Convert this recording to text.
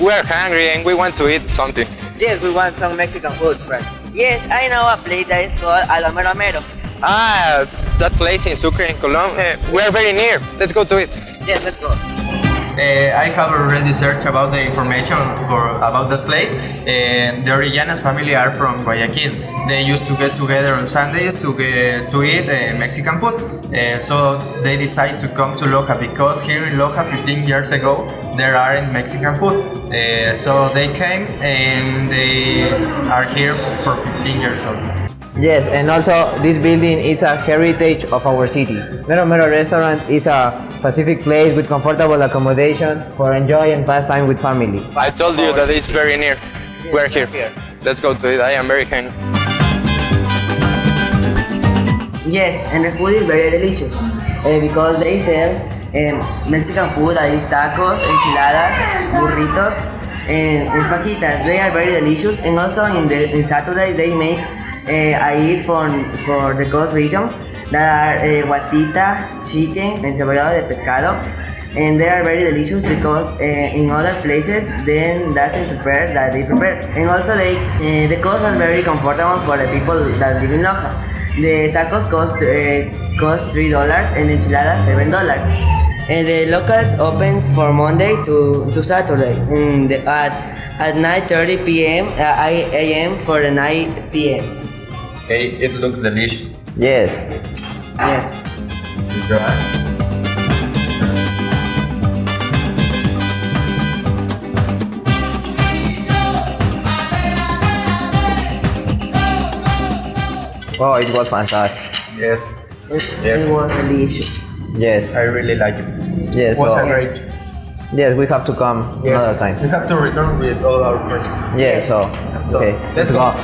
we're hungry and we want to eat something. Yes, we want some Mexican food, friend. Yes, I know a place that is called Alomero Mero. Ah, that place in Sucre in Colombia. we're very near. Let's go to it. Yes, let's go. Uh, I have already searched about the information for about that place. Uh, the Orillanas family are from Guayaquil. They used to get together on Sundays to get, to eat uh, Mexican food. Uh, so they decided to come to Loja because here in Loja 15 years ago there are in Mexican food. Uh, so they came and they are here for 15 years old. Yes, and also this building is a heritage of our city. Mero Mero restaurant is a Pacific place with comfortable accommodation for enjoy and pass time with family. I told you that it's very near. We're here. Let's go to it. I am very hungry. Yes, and the food is very delicious uh, because they sell um, Mexican food is tacos, enchiladas, burritos, and, and fajitas. They are very delicious, and also in the in Saturdays they make uh, I for for the coast region that are uh, guatita, chicken, and de pescado. And they are very delicious because uh, in other places then doesn't prepare that they prepare. And also they uh, the cost is very comfortable for the people that live in Loja. The tacos cost cost three dollars and enchiladas seven dollars. And the locals opens for Monday to, to Saturday mm, the, at at 9:30 p.m. Uh, a.m. for the 9 p.m. Okay, it looks delicious. Yes. Yes. Oh, it was fantastic. Yes, It, Yes. it was delicious. Yes. I really like it. Yes. was a great. Yes, we have to come Yes. another time. We have to return with all our friends. Yes. So So, okay, let's let's go. go.